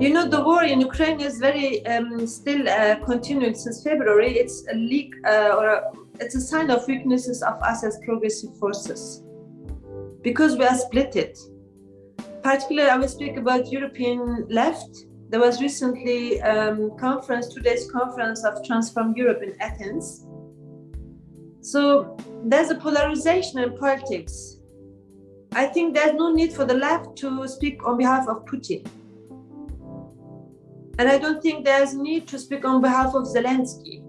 You know, the war in Ukraine is very um, still uh, continuing since February. It's a leak uh, or a, it's a sign of weaknesses of us as progressive forces because we are split it. Particularly, I will speak about European left. There was recently um, conference, two days conference of Transform Europe in Athens. So there's a polarization in politics. I think there's no need for the left to speak on behalf of Putin. And I don't think there's need to speak on behalf of Zelensky.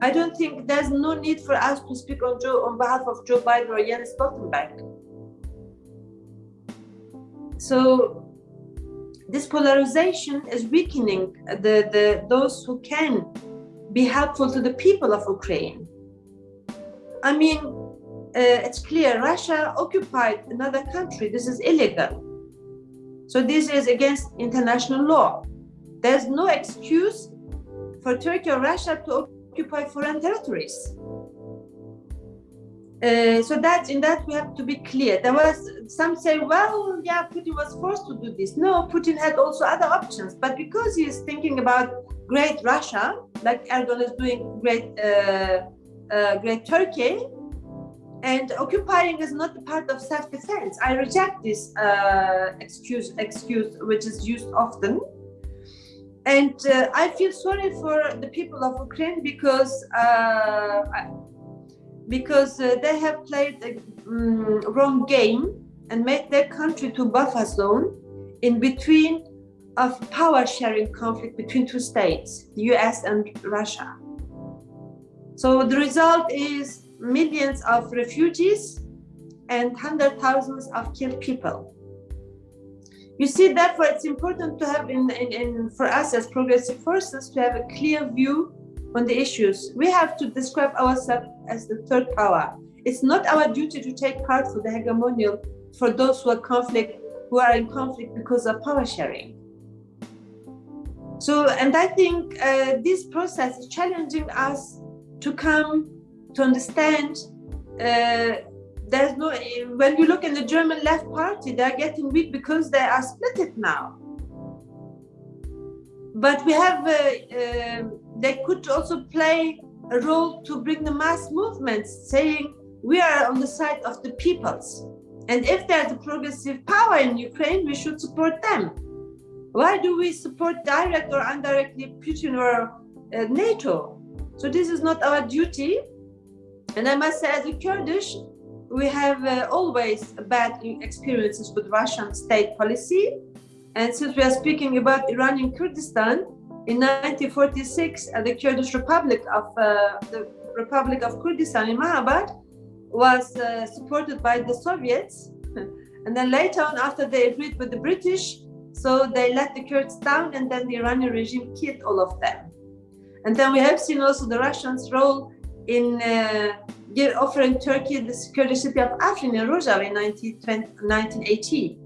I don't think there's no need for us to speak on, Joe, on behalf of Joe Biden or Jens Stoltenberg. So this polarization is weakening the, the those who can be helpful to the people of Ukraine. I mean, uh, it's clear Russia occupied another country. This is illegal. So this is against international law. There's no excuse for Turkey or Russia to occupy foreign territories. Uh, so that in that we have to be clear. There was some say, well, yeah, Putin was forced to do this. No, Putin had also other options, but because he is thinking about great Russia, like Erdogan is doing great, uh, uh, great Turkey, and occupying is not part of self-defense. I reject this uh, excuse, excuse which is used often. And uh, I feel sorry for the people of Ukraine because uh, because uh, they have played a um, wrong game and made their country to buffer zone in between of power sharing conflict between two states, the US and Russia. So the result is millions of refugees and hundred thousands of killed people. You see, therefore, it's important to have, in, in, in, for us as progressive forces, to have a clear view on the issues. We have to describe ourselves as the third power. It's not our duty to take part for the hegemonial for those who are conflict, who are in conflict because of power sharing. So, and I think uh, this process is challenging us to come to understand uh, there's no when you look in the german left party they're getting weak because they are split it now. But we have uh, uh, they could also play a role to bring the mass movements saying we are on the side of the peoples. And if there's a progressive power in ukraine we should support them. Why do we support direct or indirectly putin or uh, nato? So this is not our duty and I must say, as a Kurdish, we have uh, always bad experiences with Russian state policy. And since we are speaking about Iranian Kurdistan, in 1946, uh, the Kurdish Republic of uh, the Republic of Kurdistan in Mahabad was uh, supported by the Soviets. and then later on, after they agreed with the British, so they let the Kurds down and then the Iranian regime killed all of them. And then we have seen also the Russians' role in uh, offering Turkey the security city of Afrin in Rojava in 1980.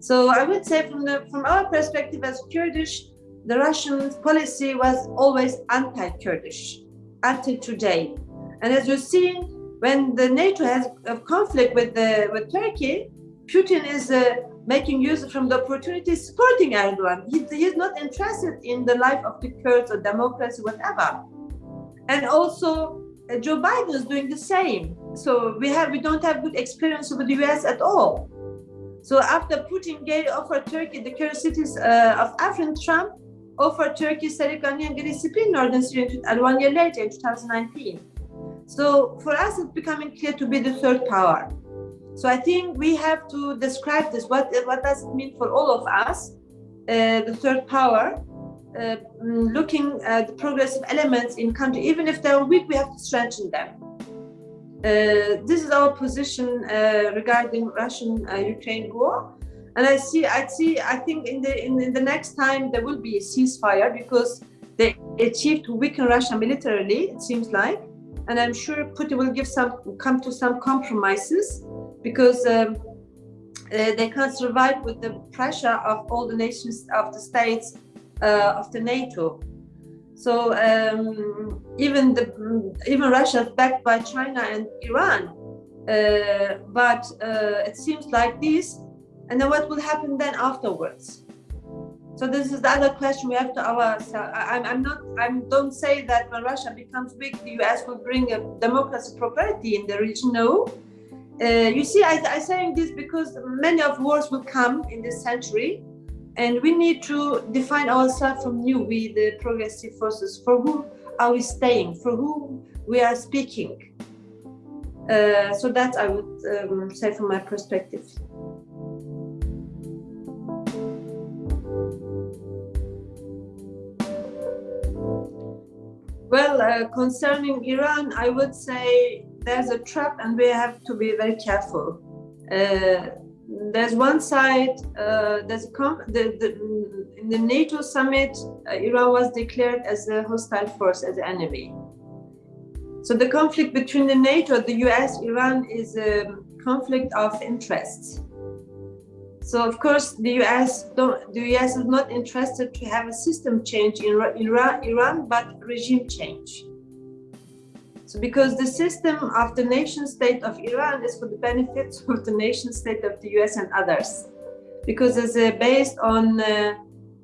So I would say from, the, from our perspective as Kurdish, the Russian policy was always anti-Kurdish until today. And as you've seen, when the NATO has a conflict with, the, with Turkey, Putin is uh, making use from the opportunity supporting Erdogan. He, he is not interested in the life of the Kurds or democracy, whatever. And also uh, Joe Biden is doing the same. So we have we don't have good experience with the US at all. So after Putin gave offered Turkey the current cities uh, of Afrin, Trump offered Turkey Serikani and Giresunspil in northern Syria and one year later in 2019. So for us, it's becoming clear to be the third power. So I think we have to describe this. What what does it mean for all of us, uh, the third power? Uh, mm, looking at the progressive elements in country, even if they're weak, we have to strengthen them. Uh, this is our position uh, regarding Russian-Ukraine war. And I see, I see, I think in the in, in, the next time there will be a ceasefire because they achieved to weaken Russia militarily. It seems like, and I'm sure Putin will give some come to some compromises because um, uh, they can't survive with the pressure of all the nations of the states uh, of the NATO. So um, even the even Russia is backed by China and Iran, uh, but uh, it seems like this. And then what will happen then afterwards? So this is the other question we have to ourselves. I'm, I'm not. I don't say that when Russia becomes big, the U.S. will bring a democracy prosperity in the region. No. Uh, you see, I, I'm saying this because many of wars will come in this century, and we need to define ourselves from new. We, the progressive forces, for whom are we staying? For whom we are speaking? Uh, so that I would um, say from my perspective. Well, uh, concerning Iran, I would say there's a trap and we have to be very careful. Uh, there's one side, uh, there's the, the, in the NATO summit, uh, Iran was declared as a hostile force, as an enemy. So the conflict between the NATO, the US, Iran is a conflict of interests. So of course, the US don't, the US is not interested to have a system change in Iran, Iran, but regime change. So because the system of the nation state of Iran is for the benefits of the nation state of the US and others, because it's uh, based on uh,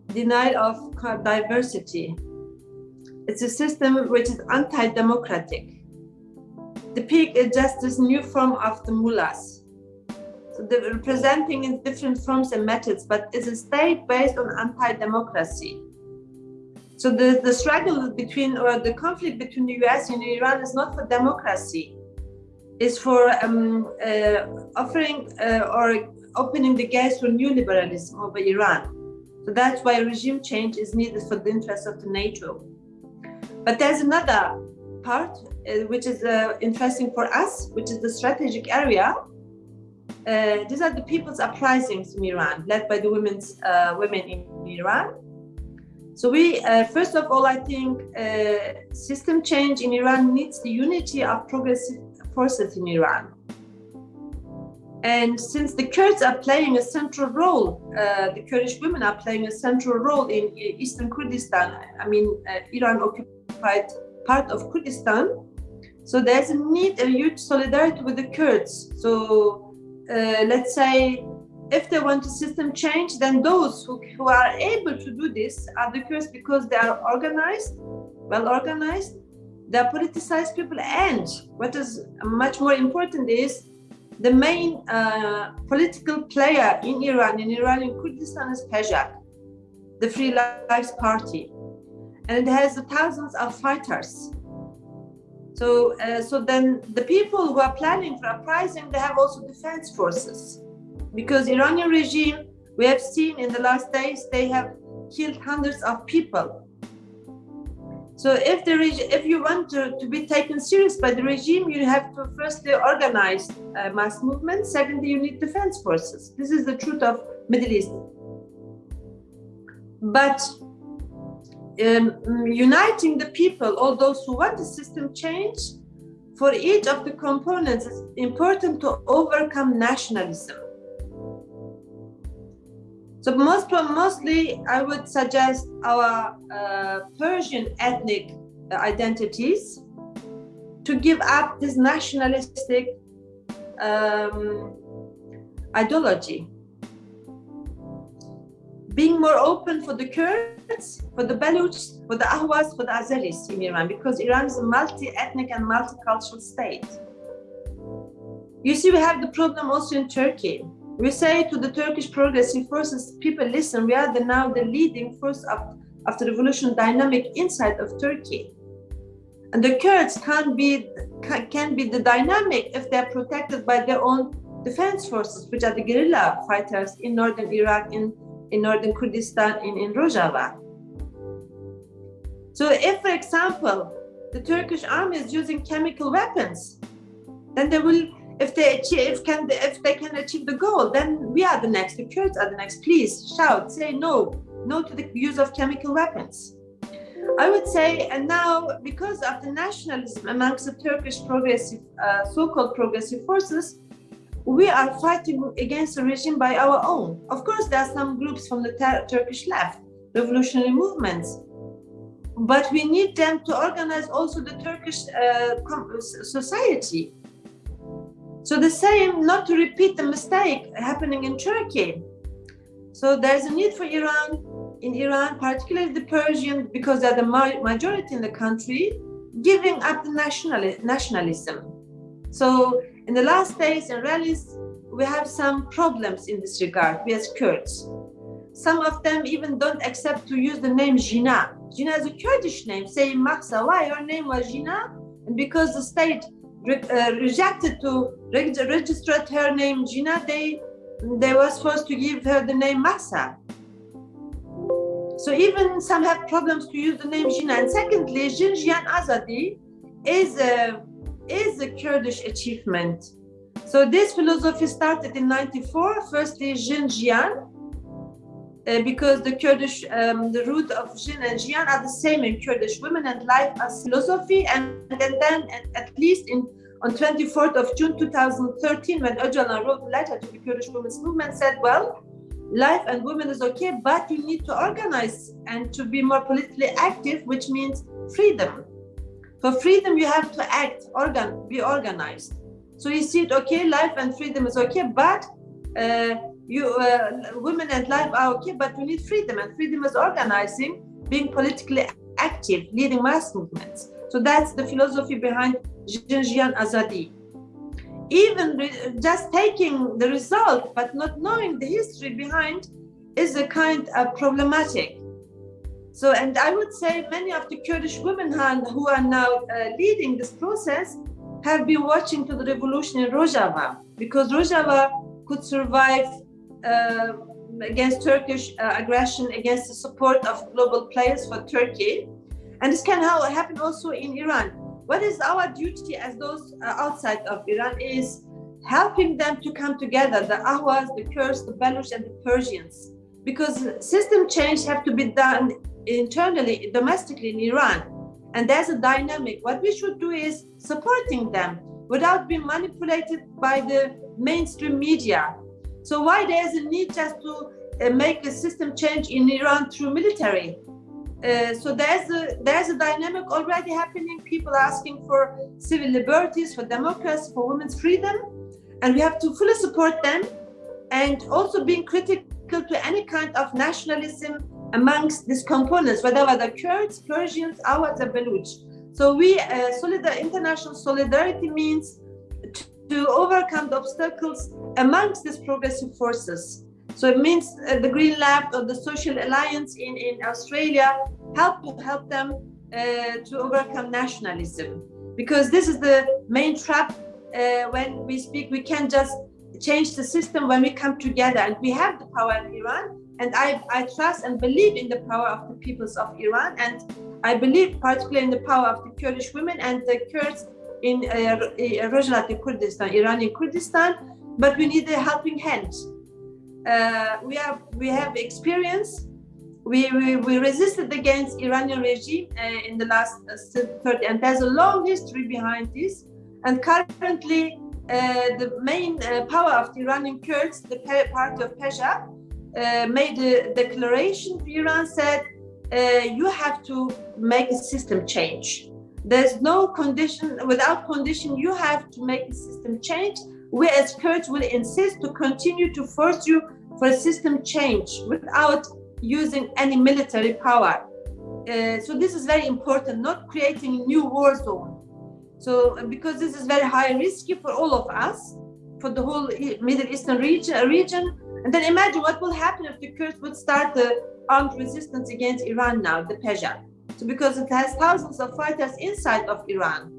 denial of diversity. It's a system which is anti-democratic. The peak is just this new form of the mullahs so representing in different forms and methods, but it's a state based on anti-democracy. So the, the struggle between or the conflict between the US and Iran is not for democracy, it's for um, uh, offering uh, or opening the gates for new liberalism over Iran. So that's why regime change is needed for the interests of the NATO. But there's another part uh, which is uh, interesting for us, which is the strategic area uh, these are the people's uprisings in Iran, led by the women's uh, women in Iran. So we, uh, first of all, I think uh, system change in Iran needs the unity of progressive forces in Iran. And since the Kurds are playing a central role, uh, the Kurdish women are playing a central role in eastern Kurdistan. I mean, uh, Iran occupied part of Kurdistan. So there's a need, a huge solidarity with the Kurds. So uh, let's say, if they want a system change, then those who, who are able to do this are the Kurds because they are organized, well organized, they are politicized people, and what is much more important is the main uh, political player in Iran, in Iranian Kurdistan, is PJAK, the Free Lives Party, and it has thousands of fighters. So, uh, so then the people who are planning for uprising, they have also defense forces, because Iranian regime, we have seen in the last days, they have killed hundreds of people. So if the if you want to, to be taken serious by the regime, you have to firstly organize uh, mass movements. Secondly, you need defense forces. This is the truth of Middle East. But um, uniting the people, all those who want the system change, for each of the components, it's important to overcome nationalism. So most mostly, I would suggest our uh, Persian ethnic identities to give up this nationalistic um, ideology being more open for the Kurds, for the Baluchs, for the Ahwas, for the Azeris in Iran, because Iran is a multi-ethnic and multicultural state. You see, we have the problem also in Turkey. We say to the Turkish progressive forces, people listen, we are the, now the leading force of, of the revolution dynamic inside of Turkey. And the Kurds can't be, can be the dynamic if they're protected by their own defense forces, which are the guerrilla fighters in northern Iraq, in in northern Kurdistan in, in Rojava. So if, for example, the Turkish army is using chemical weapons, then they will, if they achieve, can, if they can achieve the goal, then we are the next. The Kurds are the next. Please shout, say no, no to the use of chemical weapons. I would say, and now because of the nationalism amongst the Turkish progressive, uh, so-called progressive forces, we are fighting against the regime by our own. Of course, there are some groups from the Turkish left, revolutionary movements, but we need them to organize also the Turkish uh, society. So the same, not to repeat the mistake happening in Turkey. So there's a need for Iran in Iran, particularly the Persian, because they're the majority in the country, giving up the national nationalism. So in the last days and rallies, we have some problems in this regard, we as Kurds. Some of them even don't accept to use the name Jina. Jina is a Kurdish name, saying Mahsa, why your name was Jina? And because the state re uh, rejected to reg register her name Jina, they, they were supposed to give her the name Mahsa. So even some have problems to use the name Jina. And secondly, Jin Jiyan Azadi is a, is a Kurdish achievement. So this philosophy started in 94, firstly Jin Jiyan, uh, because the Kurdish, um, the root of Jin and Jiyan are the same in Kurdish women and life as philosophy. And, and then at least in on 24th of June 2013, when Öcalan wrote a letter to the Kurdish women's movement, said, well, life and women is okay, but you need to organize and to be more politically active, which means freedom. For freedom, you have to act, organ, be organized. So see it, okay, life and freedom is okay, but uh, you uh, women and life are okay, but we need freedom, and freedom is organizing, being politically active, leading mass movements. So that's the philosophy behind Jin Jiyan Azadi. Even just taking the result, but not knowing the history behind, is a kind of problematic. So, and I would say many of the Kurdish women who are now uh, leading this process have been watching to the revolution in Rojava because Rojava could survive against Turkish uh, aggression, against the support of global players for Turkey. And this can happen also in Iran. What is our duty as those uh, outside of Iran is helping them to come together, the Ahwas, the Kurds, the Baluch, and the Persians. Because system change have to be done internally, domestically in Iran. And there's a dynamic. What we should do is supporting them without being manipulated by the mainstream media so why there's a need just to uh, make a system change in Iran through military? Uh, so there's a there's a dynamic already happening. People asking for civil liberties, for democracy, for women's freedom, and we have to fully support them, and also being critical to any kind of nationalism amongst these components, whether the Kurds, Persians, Awads, or Baluch. So we uh, solidar international solidarity means to overcome the obstacles amongst these progressive forces. So it means uh, the Green Left or the Social Alliance in, in Australia help to help them uh, to overcome nationalism. Because this is the main trap uh, when we speak, we can't just change the system when we come together and we have the power in Iran. And I, I trust and believe in the power of the peoples of Iran. And I believe particularly in the power of the Kurdish women and the Kurds in Rojava Kurdistan, Iranian Kurdistan, but we need a helping hand. Uh, we have we have experience. We, we, we resisted against Iranian regime uh, in the last uh, 30, and there's a long history behind this. And currently, uh, the main uh, power of the Iranian Kurds, the party of PJAK, uh, made a declaration Iran, said, you have to make a system change there's no condition, without condition, you have to make the system change. We as Kurds will insist to continue to force you for a system change without using any military power. Uh, so this is very important, not creating a new war zone. So because this is very high risky for all of us, for the whole Middle Eastern region, region. And then imagine what will happen if the Kurds would start the armed resistance against Iran now, the PJAK. So because it has thousands of fighters inside of Iran.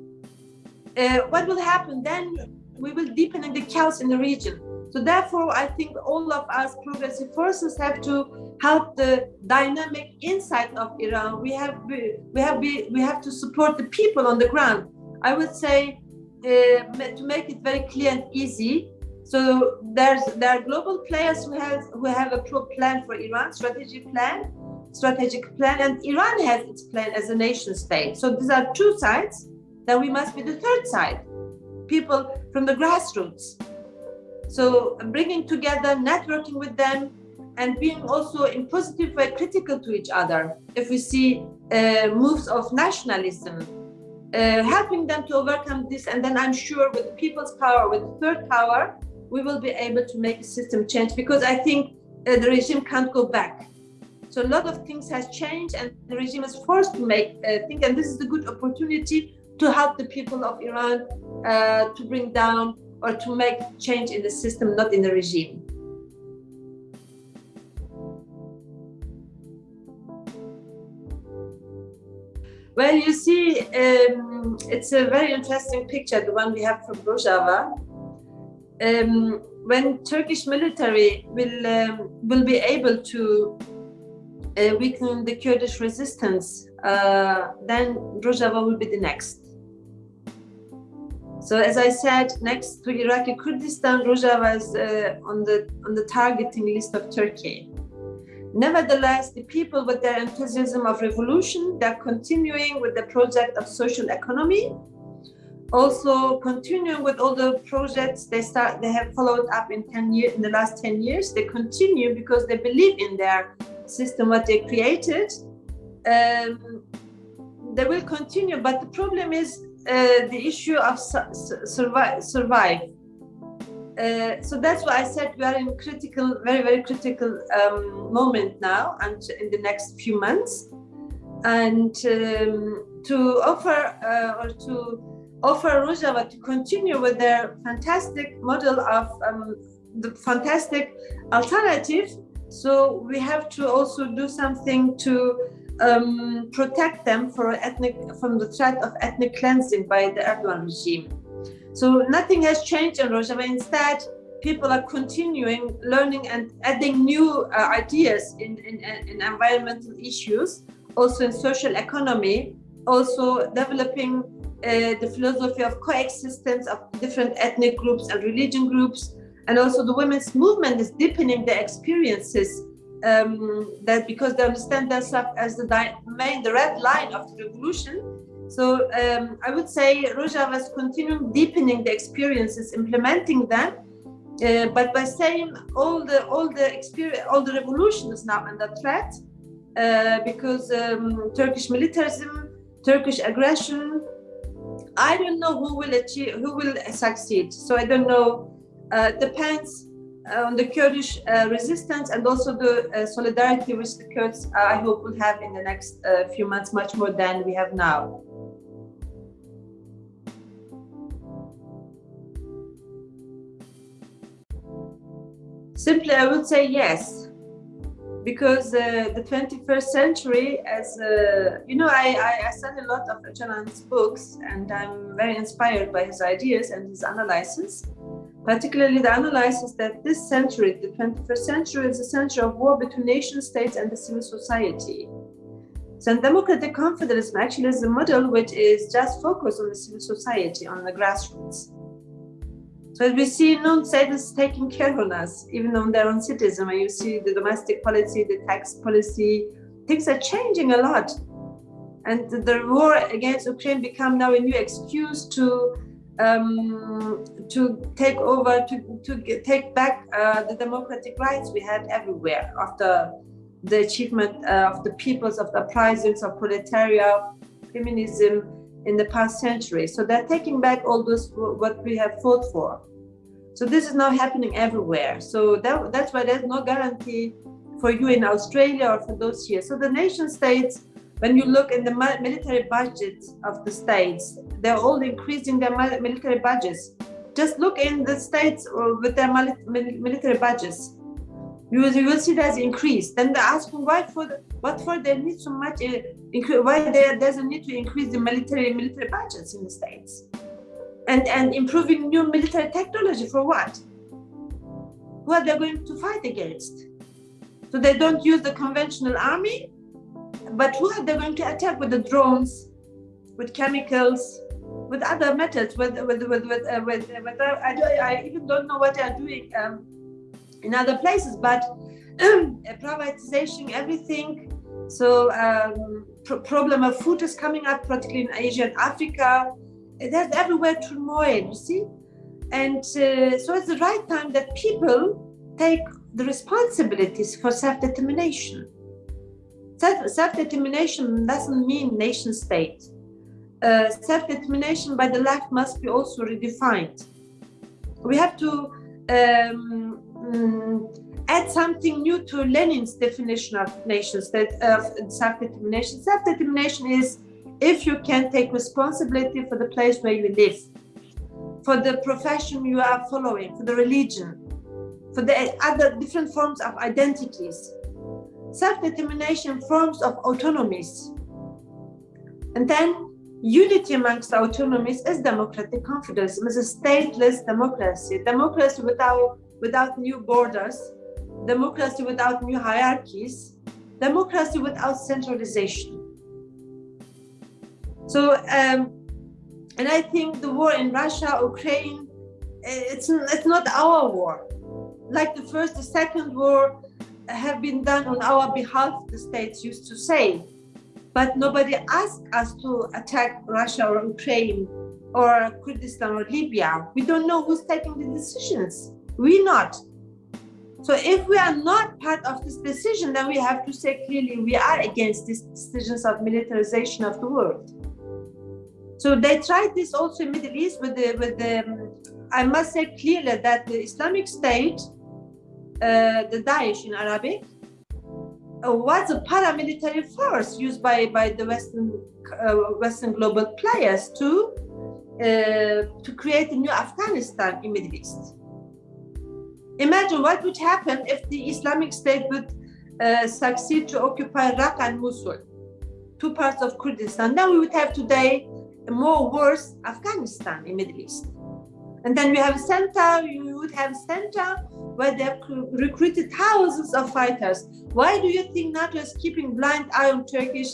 Uh, what will happen then? We will deepen the chaos in the region. So therefore, I think all of us progressive forces have to help the dynamic inside of Iran. We have we have we have to support the people on the ground. I would say uh, to make it very clear and easy. So there's there are global players who have who have a pro plan for Iran, strategic plan, strategic plan, and Iran has its plan as a nation state. So these are two sides. Then we must be the third side, people from the grassroots. So bringing together, networking with them, and being also in positive way critical to each other. If we see uh, moves of nationalism, uh, helping them to overcome this, and then I'm sure with people's power, with third power, we will be able to make a system change because I think uh, the regime can't go back. So a lot of things has changed and the regime is forced to make uh, think and this is a good opportunity to help the people of Iran uh, to bring down or to make change in the system, not in the regime. Well, you see, um, it's a very interesting picture, the one we have from Rojava. Um, when Turkish military will um, will be able to uh, weaken the Kurdish resistance, uh, then Rojava will be the next. So as I said, next to Iraqi Kurdistan, Rojava is uh, on the on the targeting list of Turkey. Nevertheless, the people with their enthusiasm of revolution, they're continuing with the project of social economy. Also continuing with all the projects they start, they have followed up in 10 years, in the last 10 years. They continue because they believe in their system, what they created. Um, they will continue, but the problem is uh, the issue of su survive. survive. Uh, so that's why I said we are in critical, very, very critical um, moment now and in the next few months. And um, to offer uh, or to offer Rojava to continue with their fantastic model of um, the fantastic alternative. So we have to also do something to um, protect them ethnic, from the threat of ethnic cleansing by the Erdogan regime. So nothing has changed in Rojava. Instead, people are continuing learning and adding new uh, ideas in, in, in, environmental issues, also in social economy, also developing uh, the philosophy of coexistence of different ethnic groups and religion groups. And also the women's movement is deepening their experiences um, that because they understand themselves as the main, the red line of the revolution, so um, I would say Rojava is continuing deepening the experiences, implementing them, uh, but by saying all the all the experience, all the revolution is now under threat uh, because um, Turkish militarism, Turkish aggression. I don't know who will achieve, who will succeed. So I don't know. Uh, depends on the Kurdish uh, resistance and also the uh, solidarity which the Kurds, uh, I hope, will have in the next uh, few months, much more than we have now. Simply, I would say yes, because uh, the 21st century, as uh, you know, I, I, I study a lot of Öcalan's books, and I'm very inspired by his ideas and his analysis. Particularly the analysis that this century, the 21st century, is a century of war between nation states and the civil society. So democratic confederalism actually is a model which is just focused on the civil society, on the grassroots. So as we see non-state is taking care of us, even on their own citizens. When you see the domestic policy, the tax policy, things are changing a lot. And the war against Ukraine become now a new excuse to um, to take over, to, to take back uh, the democratic rights we had everywhere after the achievement uh, of the peoples of the uprisings of proletariat, feminism, in the past century. So they're taking back all those what we have fought for. So this is now happening everywhere. So that, that's why there's no guarantee for you in Australia or for those here. So the nation states, when you look in the military budgets of the states, they're all increasing their military budgets. Just look in the states uh, with their military budgets you will, see that's increased. Then they ask why for what for they need so much, uh, why there, a need to increase the military military budgets in the states, and and improving new military technology for what? Who are they going to fight against? So they don't use the conventional army, but who are they going to attack with the drones, with chemicals, with other methods, with with with with, uh, with, with uh, I, I even don't know what they are doing. Um, in other places, but privatization, everything. So um, pro problem of food is coming up, particularly in Asia and Africa. There's everywhere turmoil, you see? And uh, so it's the right time that people take the responsibilities for self-determination. Self-determination doesn't mean nation state. Uh, self-determination by the left must be also redefined. We have to um, um, add something new to Lenin's definition of nations that of self-determination. Self-determination is if you can take responsibility for the place where you live, for the profession you are following, for the religion, for the other different forms of identities. Self-determination forms of autonomies. And then unity amongst autonomies is democratic confederalism, is a stateless democracy, democracy without, without new borders, democracy without new hierarchies, democracy without centralization. So, um, and I think the war in Russia, Ukraine, it's, it's not our war. Like the first, the second war have been done on our behalf, the states used to say. But nobody asked us to attack Russia or Ukraine or Kurdistan or Libya. We don't know who's taking the decisions. We not. So if we are not part of this decision, then we have to say clearly we are against these decisions of militarization of the world. So they tried this also in Middle East with the with the. I must say clearly that the Islamic State, uh, the Daesh in Arabic, was a paramilitary force used by by the Western uh, Western global players to uh, to create a new Afghanistan in Middle East. Imagine what would happen if the Islamic State would uh, succeed to occupy Raqqa and Mosul, two parts of Kurdistan. Then we would have today a more worse Afghanistan in Middle East. And then we have center, you would have center where they've recruited thousands of fighters. Why do you think NATO is keeping blind eye on Turkish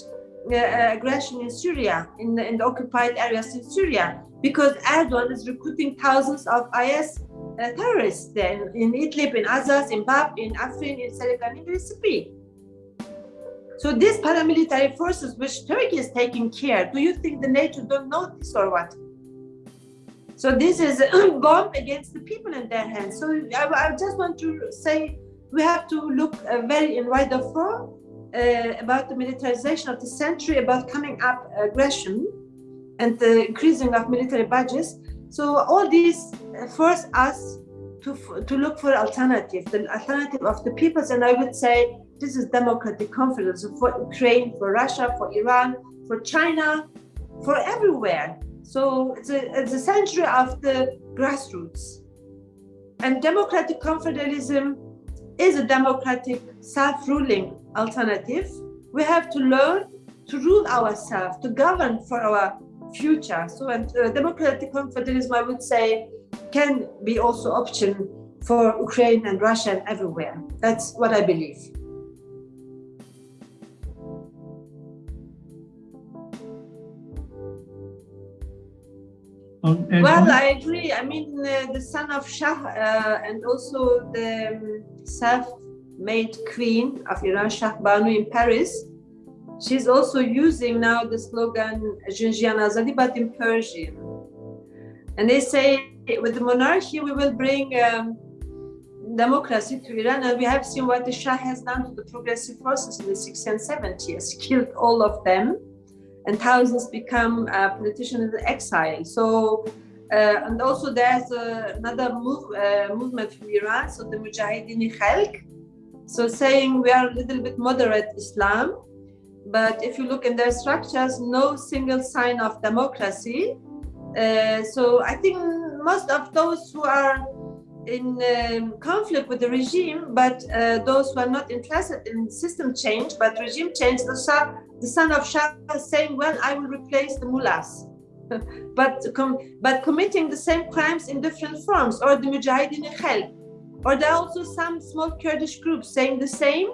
uh, aggression in Syria, in the, in the occupied areas in Syria? Because Erdogan is recruiting thousands of IS uh, terrorists there in, Idlib, in Azaz, in Bab, in Afrin, in Serkan, in Recipe. So these paramilitary forces which Turkey is taking care, do you think the NATO don't know this or what? So this is a bomb against the people in their hands. So I, I just want to say we have to look uh, very in wider form uh, about the militarization of the century, about coming up aggression and the increasing of military budgets. So all these force us to, to look for alternative, the alternative of the peoples. And I would say this is democratic confidence for Ukraine, for Russia, for Iran, for China, for everywhere. So it's a, it's a century of the grassroots. And democratic confederalism is a democratic self-ruling alternative. We have to learn to rule ourselves, to govern for our future. So and, uh, democratic confederalism, I would say, can be also option for Ukraine and Russia and everywhere. That's what I believe. Um, well, I agree. I mean, uh, the son of Shah uh, and also the um, self-made queen of Iran, Shahbanu in Paris, she's also using now the slogan Jin Jiyan Azadi, but in Persian. And they say with the monarchy, we will bring um, democracy to Iran. And we have seen what the Shah has done to the progressive forces in the 60s and 70s, killed all of them and thousands become uh, politicians in exile. So, uh, and also there's uh, another move, uh, movement from Iran, so the Mujahideen Khalq, so saying we are a little bit moderate Islam, but if you look in their structures, no single sign of democracy. Uh, so I think most of those who are in um, conflict with the regime, but uh, those who are not interested in system change, but regime change, the, Shah, the son of Shah is saying, well, I will replace the mullahs. but, com but committing the same crimes in different forms, or the Mujahideen Khalq. Or there are also some small Kurdish groups saying the same.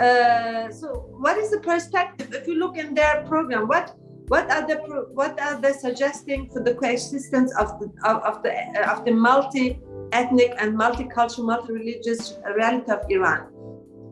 Uh, so what is the perspective? If you look in their program, what what are the what are they suggesting for the coexistence of the of, of the of the multi ethnic and multicultural, multi-religious reality of Iran.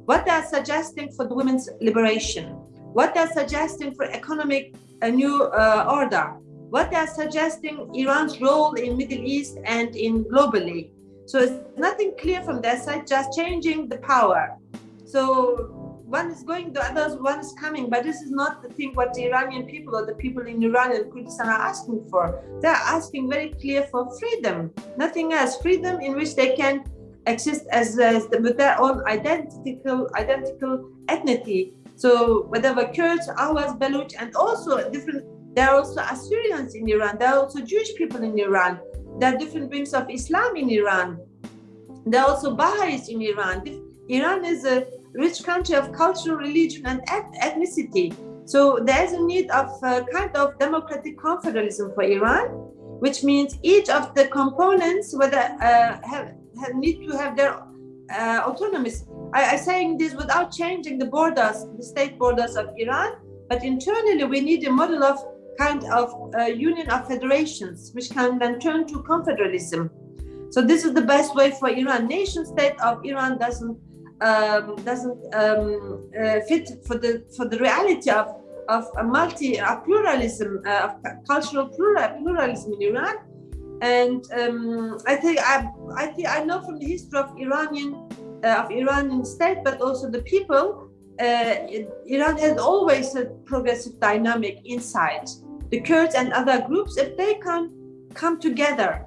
What they're suggesting for the women's liberation, what they're suggesting for economic a new uh, order, what they're suggesting Iran's role in Middle East and in globally. So it's nothing clear from their side, just changing the power. So one is going, the others one is coming. But this is not the thing what the Iranian people or the people in Iran and Kurdistan are asking for. They're asking very clear for freedom, nothing else. Freedom in which they can exist as, as the, with their own identical identical ethnicity. So whatever Kurds, Awas, Baluch, and also different. There are also Assyrians in Iran. There are also Jewish people in Iran. There are different wings of Islam in Iran. There are also Baha'is in Iran. Iran is a rich country of culture, religion, and ethnicity. So there's a need of a kind of democratic confederalism for Iran, which means each of the components whether uh, have, have, need to have their uh, autonomies. I, am saying this without changing the borders, the state borders of Iran, but internally we need a model of kind of uh, union of federations, which can then turn to confederalism. So this is the best way for Iran. Nation state of Iran doesn't um, doesn't um, uh, fit for the for the reality of of a multi a pluralism uh, of cultural plural, pluralism in Iran. And um, I think I, I think I know from the history of Iranian uh, of Iranian state, but also the people. Uh, Iran has always a progressive dynamic inside the Kurds and other groups. If they can come together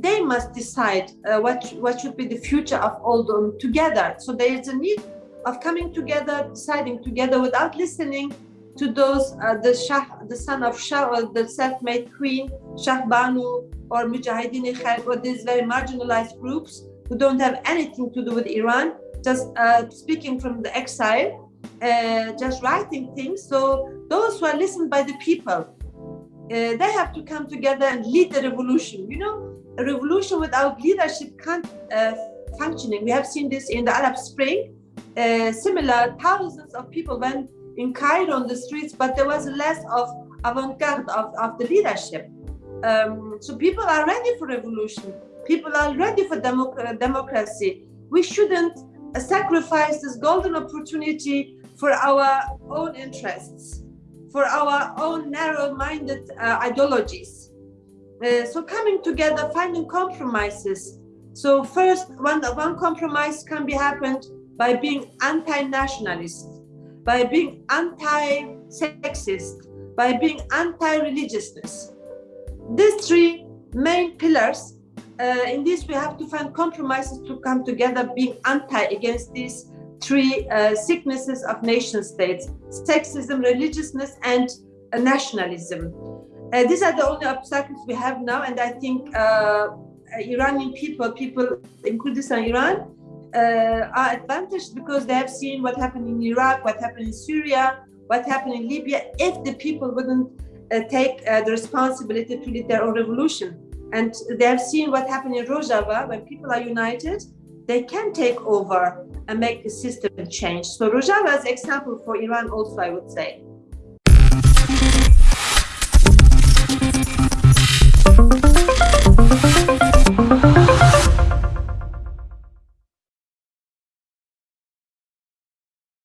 they must decide uh, what what should be the future of all them together. So there is a need of coming together, deciding together without listening to those uh, the Shah, the son of Shah, or the self-made queen, Shahbanu or Mujahideen Khalq, or these very marginalized groups who don't have anything to do with Iran, just uh, speaking from the exile, uh, just writing things. So those who are listened by the people, uh, they have to come together and lead the revolution. You know, a revolution without leadership can't uh, functioning. We have seen this in the Arab Spring. Uh, similar, thousands of people went in Cairo on the streets, but there was less of avant-garde of, of the leadership. Um, so people are ready for revolution. People are ready for democ democracy. We shouldn't uh, sacrifice this golden opportunity for our own interests, for our own narrow-minded uh, ideologies. Uh, so coming together, finding compromises. So first, one, one compromise can be happened by being anti-nationalist, by being anti-sexist, by being anti-religiousness. These three main pillars, uh, in this we have to find compromises to come together, being anti against these three uh, sicknesses of nation states, sexism, religiousness, and nationalism. Uh, these are the only obstacles we have now, and I think uh, Iranian people, people in Kurdistan, Iran, uh, are advantaged because they have seen what happened in Iraq, what happened in Syria, what happened in Libya. If the people wouldn't uh, take uh, the responsibility to lead their own revolution, and they have seen what happened in Rojava, when people are united, they can take over and make the system change. So Rojava is example for Iran also, I would say.